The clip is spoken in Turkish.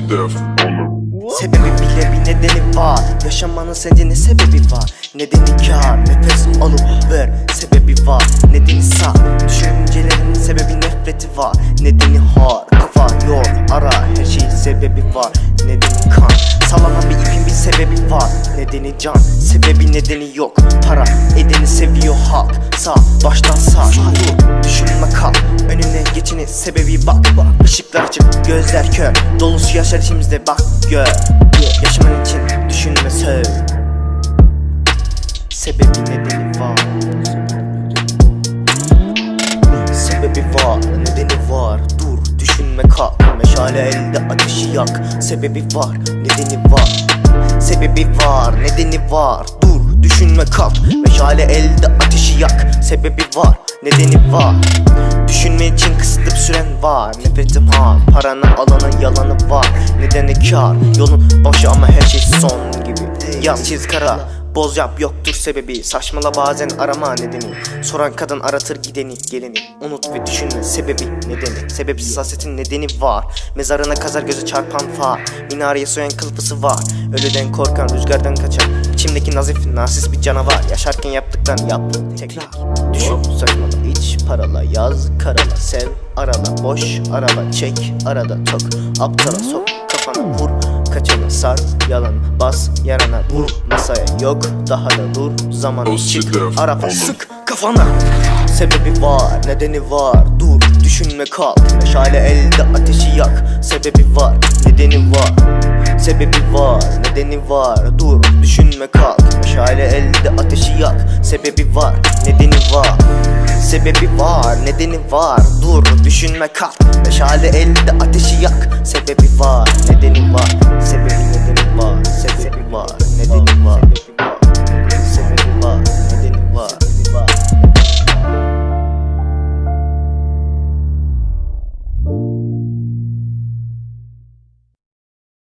death on Sebebi bile bir nedeni var. Yaşamanın sence ne sebebi var. Nedeni kar Nefes alıp ver. Sebebi var Nedeni sağ Düşüncelerin sebebi nefreti var. Nedeni har Kafa yor Ara. Her şeyin sebebi var. Nedeni kan. Sallanan bir ipin bir sebebi var. Nedeni can. Sebebi nedeni yok. Para. Edeni seviyor sebebi bak bak. Işıklar açık gözler kör. Dolusu yaşar içimizde bak gör. Yaşaman için düşünme söv. Sebebi nedeni var? Sebebi var, nedeni var. Dur, düşünme kalk. Meşale elde ateşi yak. Sebebi var, nedeni var. Sebebi var, nedeni var. Dur, düşünme kalk. Meşale elde ateşi yak. Sebebi var, nedeni var Düşünme için kısıtlı bir süren var. Nefretim har, paranı alanın yalanı var. Nedeni kar, yolun başı ama her şey son gibi. Yaz çiz kara Boz yap yoktur sebebi. Saçmala bazen arama nedeni. Soran kadın aratır gideni geleni. Unut ve düşünme sebebi nedeni Sebepsiz hasetin nedeni var. Mezarına kazar gözü çarpan far. Minareye soyan kılıfısı var. Ölüden korkan rüzgardan kaçar. İçimdeki nazif narsist bir canavar. Yaşarken yaptıktan yap tekrar. Düşün saçmala. İç parala Yaz karala sev. Arala Boş arala çek. Arada tok Aptala sok. Kafana vur Kaçanı sar yalan bas yarana vur Masaya yok daha da dur Zamanı shit, çık arafa sık kafana. Sebebi var nedeni var dur düşünme kalk. Meşale elde ateşi yak Sebebi var nedeni var. Sebebi var nedeni var dur düşünme kalk. Meşale elde ateşi yak Sebebi var nedeni var. Sebebi var, nedeni var Dur, düşünme kalk. Meşale elde ateşi yak Sebebi var, nedeni var